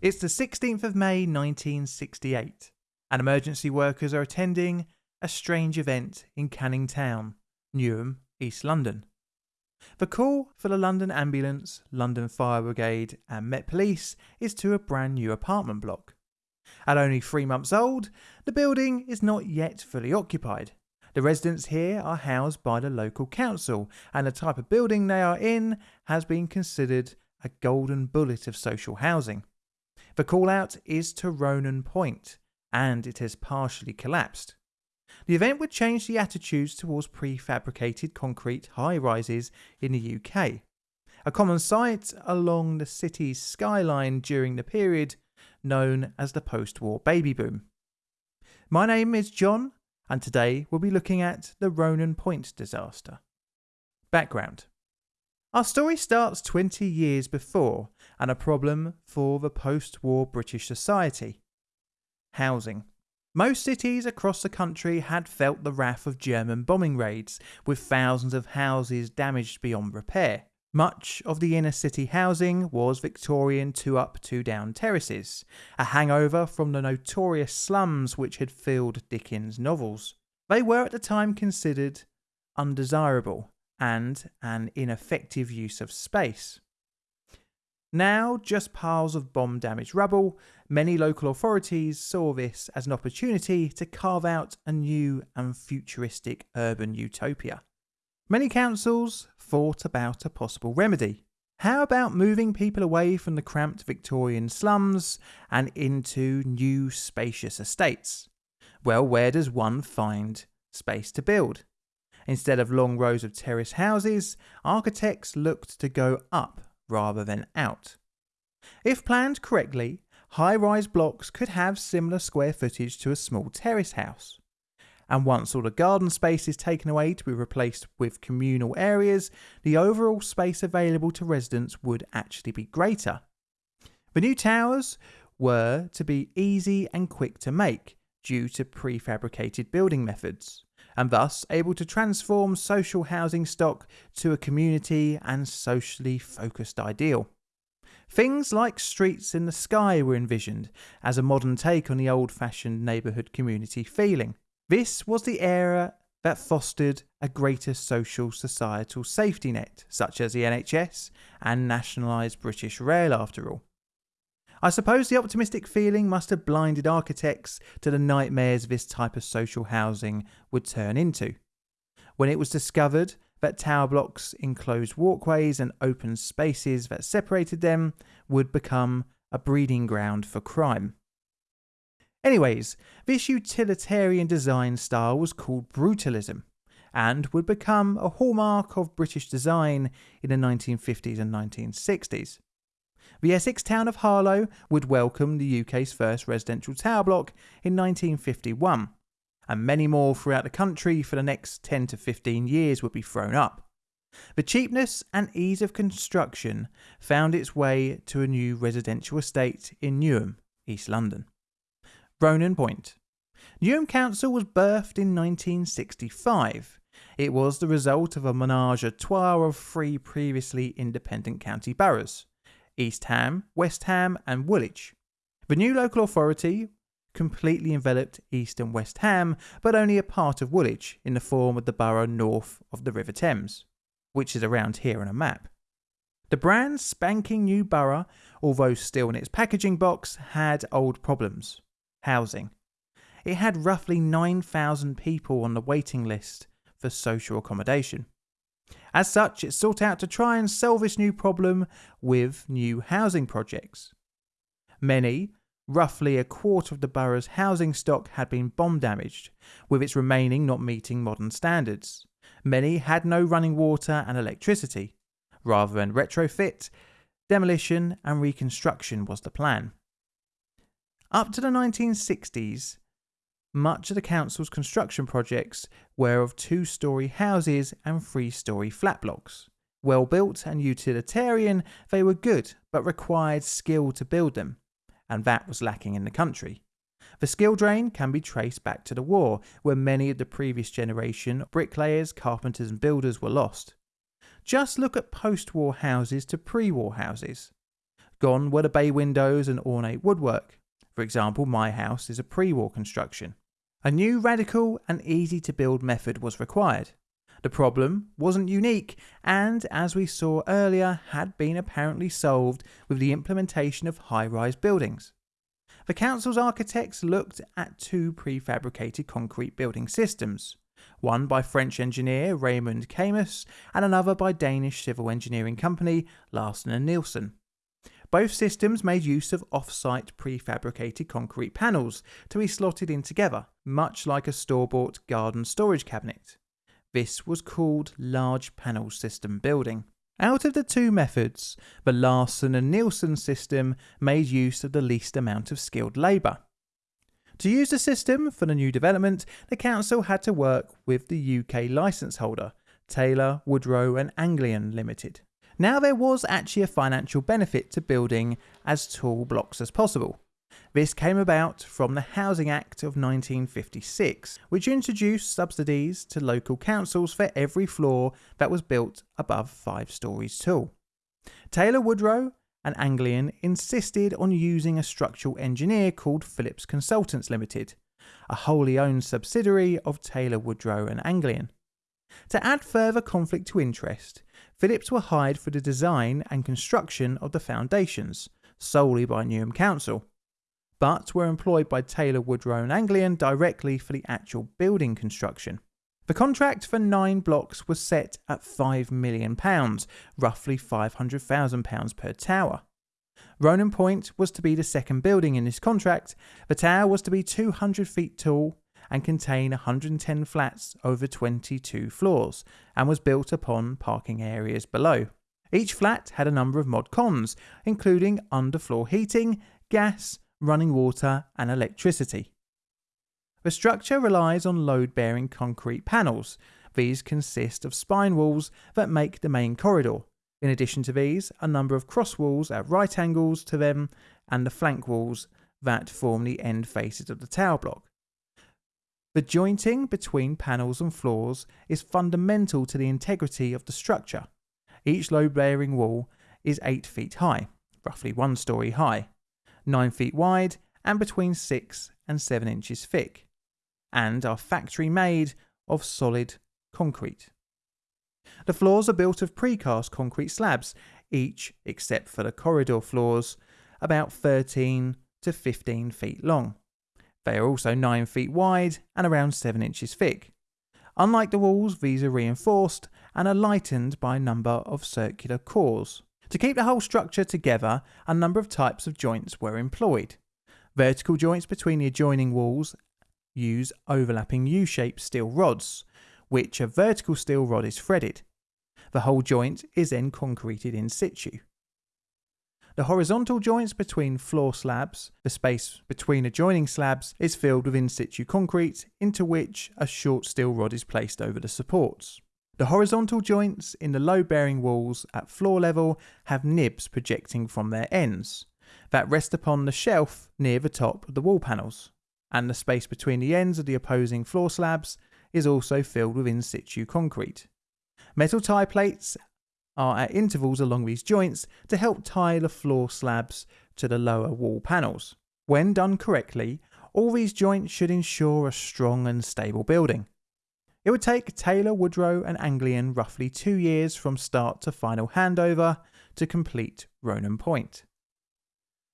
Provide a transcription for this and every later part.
It's the 16th of May 1968, and emergency workers are attending a strange event in Canning Town, Newham, East London. The call for the London Ambulance, London Fire Brigade, and Met Police is to a brand new apartment block. At only three months old, the building is not yet fully occupied. The residents here are housed by the local council, and the type of building they are in has been considered a golden bullet of social housing. The call out is to Ronan Point, and it has partially collapsed. The event would change the attitudes towards prefabricated concrete high rises in the UK, a common sight along the city's skyline during the period known as the post war baby boom. My name is John, and today we'll be looking at the Ronan Point disaster. Background Our story starts 20 years before and a problem for the post war British society housing. Most cities across the country had felt the wrath of German bombing raids, with thousands of houses damaged beyond repair. Much of the inner city housing was Victorian two up, two down terraces, a hangover from the notorious slums which had filled Dickens' novels. They were at the time considered undesirable and an ineffective use of space. Now, just piles of bomb damaged rubble, many local authorities saw this as an opportunity to carve out a new and futuristic urban utopia. Many councils thought about a possible remedy. How about moving people away from the cramped Victorian slums and into new spacious estates? Well, where does one find space to build? Instead of long rows of terrace houses, architects looked to go up rather than out. If planned correctly, high rise blocks could have similar square footage to a small terrace house. And once all the garden space is taken away to be replaced with communal areas, the overall space available to residents would actually be greater. The new towers were to be easy and quick to make due to prefabricated building methods and thus able to transform social housing stock to a community and socially focused ideal. Things like streets in the sky were envisioned as a modern take on the old fashioned neighbourhood community feeling. This was the era that fostered a greater social societal safety net, such as the NHS and nationalised British Rail, after all. I suppose the optimistic feeling must have blinded architects to the nightmares this type of social housing would turn into. When it was discovered that tower blocks, enclosed walkways, and open spaces that separated them would become a breeding ground for crime. Anyways, this utilitarian design style was called brutalism and would become a hallmark of British design in the 1950s and 1960s. The Essex town of Harlow would welcome the UK's first residential tower block in 1951, and many more throughout the country for the next 10 to 15 years would be thrown up. The cheapness and ease of construction found its way to a new residential estate in Newham, East London. Ronan Point. Newham Council was birthed in 1965. It was the result of a menage a trois of three previously independent county boroughs East Ham, West Ham, and Woolwich. The new local authority completely enveloped East and West Ham, but only a part of Woolwich in the form of the borough north of the River Thames, which is around here on a map. The brand spanking new borough, although still in its packaging box, had old problems housing. It had roughly 9,000 people on the waiting list for social accommodation. As such, it sought out to try and solve this new problem with new housing projects. Many, roughly a quarter of the borough's housing stock had been bomb damaged, with its remaining not meeting modern standards. Many had no running water and electricity. Rather than retrofit, demolition and reconstruction was the plan. Up to the 1960s, much of the council's construction projects were of two story houses and three story flat blocks. Well built and utilitarian, they were good, but required skill to build them, and that was lacking in the country. The skill drain can be traced back to the war, where many of the previous generation bricklayers, carpenters, and builders were lost. Just look at post war houses to pre war houses. Gone were the bay windows and ornate woodwork. For example, my house is a pre war construction. A new, radical, and easy to build method was required. The problem wasn't unique, and as we saw earlier, had been apparently solved with the implementation of high rise buildings. The council's architects looked at two prefabricated concrete building systems, one by French engineer Raymond Camus and another by Danish civil engineering company Larsen and Nielsen. Both systems made use of off-site prefabricated concrete panels to be slotted in together, much like a store-bought garden storage cabinet. This was called large panel system building. Out of the two methods, the Larsen and Nielsen system made use of the least amount of skilled labour. To use the system for the new development, the council had to work with the UK licence holder, Taylor, Woodrow and Anglian Limited. Now there was actually a financial benefit to building as tall blocks as possible. This came about from the Housing Act of 1956, which introduced subsidies to local councils for every floor that was built above five stories tall. Taylor Woodrow and Anglian insisted on using a structural engineer called Phillips Consultants Limited, a wholly owned subsidiary of Taylor Woodrow and Anglian. To add further conflict to interest, Phillips were hired for the design and construction of the foundations solely by Newham Council, but were employed by Taylor Woodrow and Anglian directly for the actual building construction. The contract for nine blocks was set at £5 million, roughly £500,000 per tower. Ronan Point was to be the second building in this contract. The tower was to be 200 feet tall and contain 110 flats over 22 floors and was built upon parking areas below. Each flat had a number of mod cons, including underfloor heating, gas, running water, and electricity. The structure relies on load bearing concrete panels. These consist of spine walls that make the main corridor. In addition to these, a number of cross walls at right angles to them and the flank walls that form the end faces of the tower block. The jointing between panels and floors is fundamental to the integrity of the structure. Each load bearing wall is 8 feet high, roughly one story high, 9 feet wide, and between 6 and 7 inches thick, and are factory made of solid concrete. The floors are built of precast concrete slabs, each, except for the corridor floors, about 13 to 15 feet long. They are also 9 feet wide and around 7 inches thick. Unlike the walls, these are reinforced and are lightened by a number of circular cores. To keep the whole structure together, a number of types of joints were employed. Vertical joints between the adjoining walls use overlapping U-shaped steel rods, which a vertical steel rod is threaded. The whole joint is then concreted in situ. The horizontal joints between floor slabs, the space between adjoining slabs, is filled with in situ concrete into which a short steel rod is placed over the supports. The horizontal joints in the load bearing walls at floor level have nibs projecting from their ends that rest upon the shelf near the top of the wall panels, and the space between the ends of the opposing floor slabs is also filled with in situ concrete. Metal tie plates are at intervals along these joints to help tie the floor slabs to the lower wall panels. When done correctly, all these joints should ensure a strong and stable building. It would take Taylor, Woodrow, and Anglian roughly two years from start to final handover to complete Ronan Point.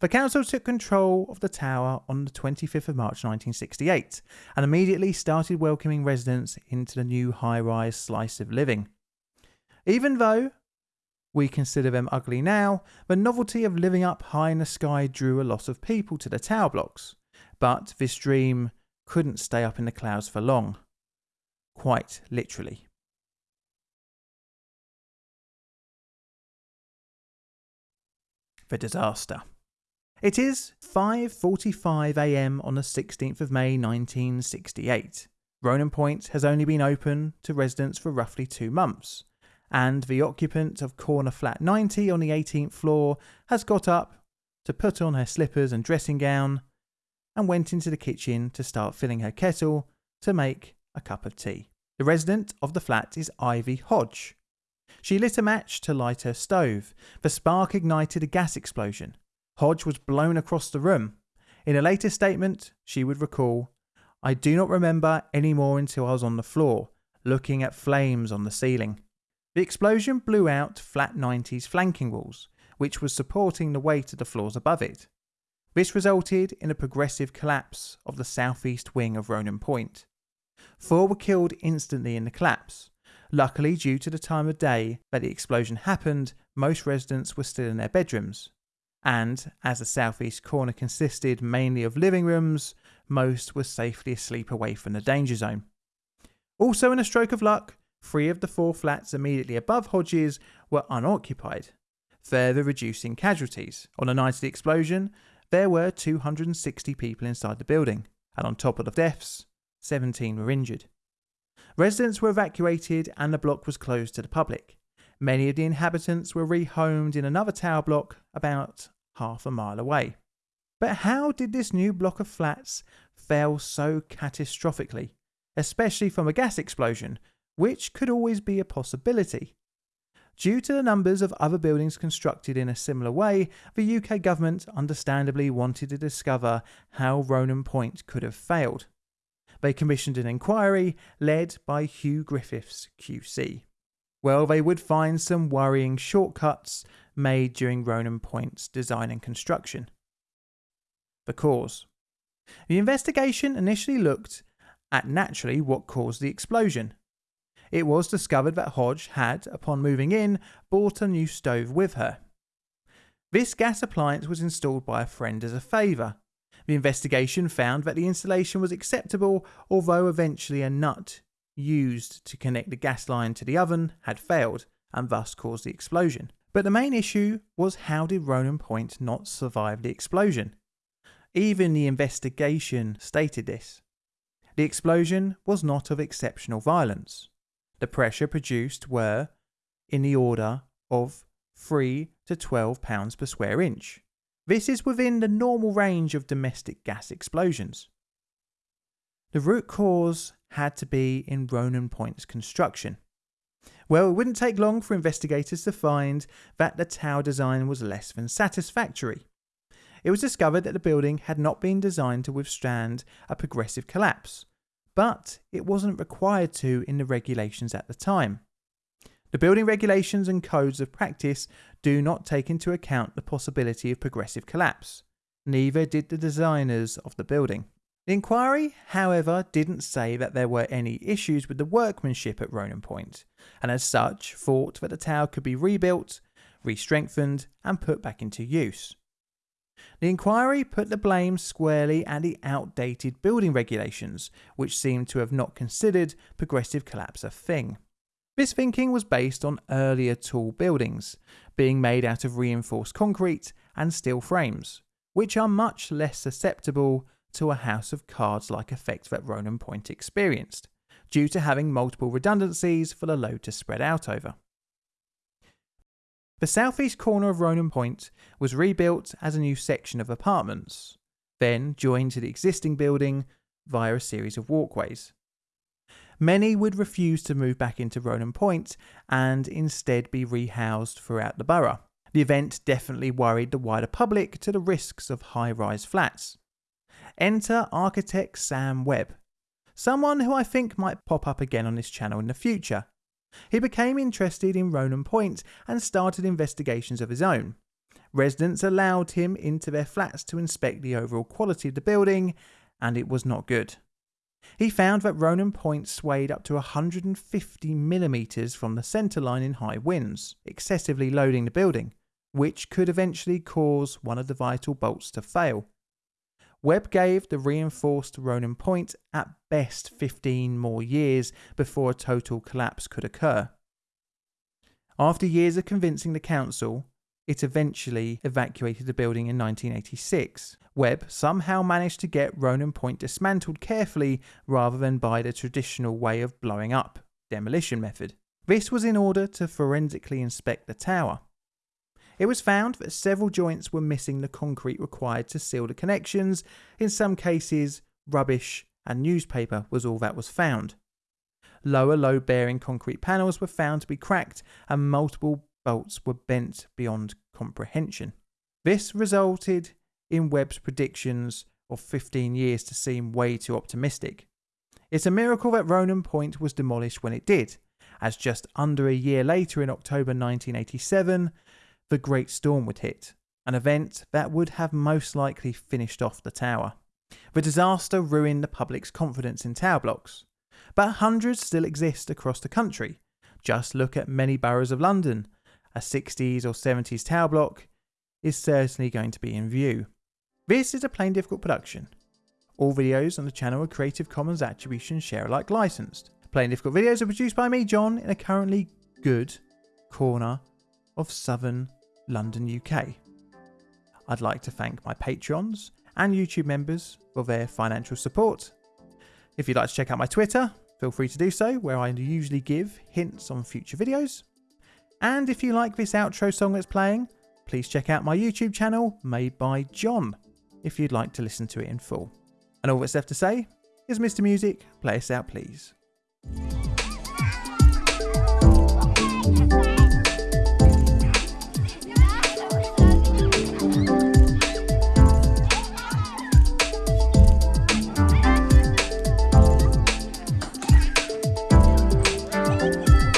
The council took control of the tower on the 25th of March 1968 and immediately started welcoming residents into the new high rise slice of living. Even though we consider them ugly now, the novelty of living up high in the sky drew a lot of people to the tower blocks. But this dream couldn't stay up in the clouds for long quite literally. The disaster. It is 5:45 a.m. on the 16th of May 1968. Ronan Point has only been open to residents for roughly 2 months, and the occupant of corner flat 90 on the 18th floor has got up to put on her slippers and dressing gown and went into the kitchen to start filling her kettle to make a cup of tea. The resident of the flat is Ivy Hodge. She lit a match to light her stove. The spark ignited a gas explosion. Hodge was blown across the room. In a later statement, she would recall, I do not remember any more until I was on the floor, looking at flames on the ceiling. The explosion blew out Flat 90's flanking walls, which was supporting the weight of the floors above it. This resulted in a progressive collapse of the southeast wing of Ronan Point. Four were killed instantly in the collapse. Luckily, due to the time of day that the explosion happened, most residents were still in their bedrooms. And as the southeast corner consisted mainly of living rooms, most were safely asleep away from the danger zone. Also, in a stroke of luck, three of the four flats immediately above Hodges were unoccupied, further reducing casualties. On the night of the explosion, there were 260 people inside the building, and on top of the deaths, 17 were injured. Residents were evacuated and the block was closed to the public. Many of the inhabitants were rehomed in another tower block about half a mile away. But how did this new block of flats fail so catastrophically, especially from a gas explosion, which could always be a possibility? Due to the numbers of other buildings constructed in a similar way, the UK government understandably wanted to discover how Ronan Point could have failed. They commissioned an inquiry led by Hugh Griffiths QC. Well, they would find some worrying shortcuts made during Ronan Point's design and construction. The cause. The investigation initially looked at naturally what caused the explosion, it was discovered that Hodge had, upon moving in, bought a new stove with her. This gas appliance was installed by a friend as a favour. The investigation found that the installation was acceptable, although eventually a nut used to connect the gas line to the oven had failed and thus caused the explosion. But the main issue was how did Ronan Point not survive the explosion? Even the investigation stated this. The explosion was not of exceptional violence the pressure produced were in the order of 3 to 12 pounds per square inch. This is within the normal range of domestic gas explosions. The root cause had to be in Ronan Point's construction. Well, it wouldn't take long for investigators to find that the tower design was less than satisfactory. It was discovered that the building had not been designed to withstand a progressive collapse, but it wasn't required to in the regulations at the time. The building regulations and codes of practice do not take into account the possibility of progressive collapse. Neither did the designers of the building. The inquiry, however, didn't say that there were any issues with the workmanship at Ronan Point, and as such thought that the tower could be rebuilt, re-strengthened, and put back into use. The inquiry put the blame squarely at the outdated building regulations, which seemed to have not considered progressive collapse a thing. This thinking was based on earlier tall buildings, being made out of reinforced concrete and steel frames, which are much less susceptible to a house of cards like effect that Ronan Point experienced, due to having multiple redundancies for the load to spread out over. The southeast corner of Ronan Point was rebuilt as a new section of apartments, then joined to the existing building via a series of walkways. Many would refuse to move back into Ronan Point and instead be rehoused throughout the borough. The event definitely worried the wider public to the risks of high rise flats. Enter architect Sam Webb, someone who I think might pop up again on this channel in the future, he became interested in Ronan Point and started investigations of his own. Residents allowed him into their flats to inspect the overall quality of the building, and it was not good. He found that Ronan Point swayed up to 150 millimetres from the centre line in high winds, excessively loading the building, which could eventually cause one of the vital bolts to fail. Webb gave the reinforced Ronan Point at best 15 more years before a total collapse could occur. After years of convincing the council, it eventually evacuated the building in 1986. Webb somehow managed to get Ronan Point dismantled carefully rather than by the traditional way of blowing up demolition method. This was in order to forensically inspect the tower. It was found that several joints were missing the concrete required to seal the connections. In some cases, rubbish and newspaper was all that was found. Lower load bearing concrete panels were found to be cracked and multiple bolts were bent beyond comprehension. This resulted in Webb's predictions of 15 years to seem way too optimistic. It's a miracle that Ronan Point was demolished when it did, as just under a year later in October 1987, the Great Storm would hit, an event that would have most likely finished off the tower. The disaster ruined the public's confidence in tower blocks, but hundreds still exist across the country. Just look at many boroughs of London. A 60s or 70s tower block is certainly going to be in view. This is a Plain Difficult production. All videos on the channel are Creative Commons Attribution Share Alike licensed. Plain Difficult videos are produced by me, John, in a currently good corner of southern London, UK. I'd like to thank my patrons and YouTube members for their financial support. If you'd like to check out my Twitter, feel free to do so, where I usually give hints on future videos. And if you like this outro song that's playing, please check out my YouTube channel, made by John, if you'd like to listen to it in full. And all that's left to say is Mr. Music, play us out please.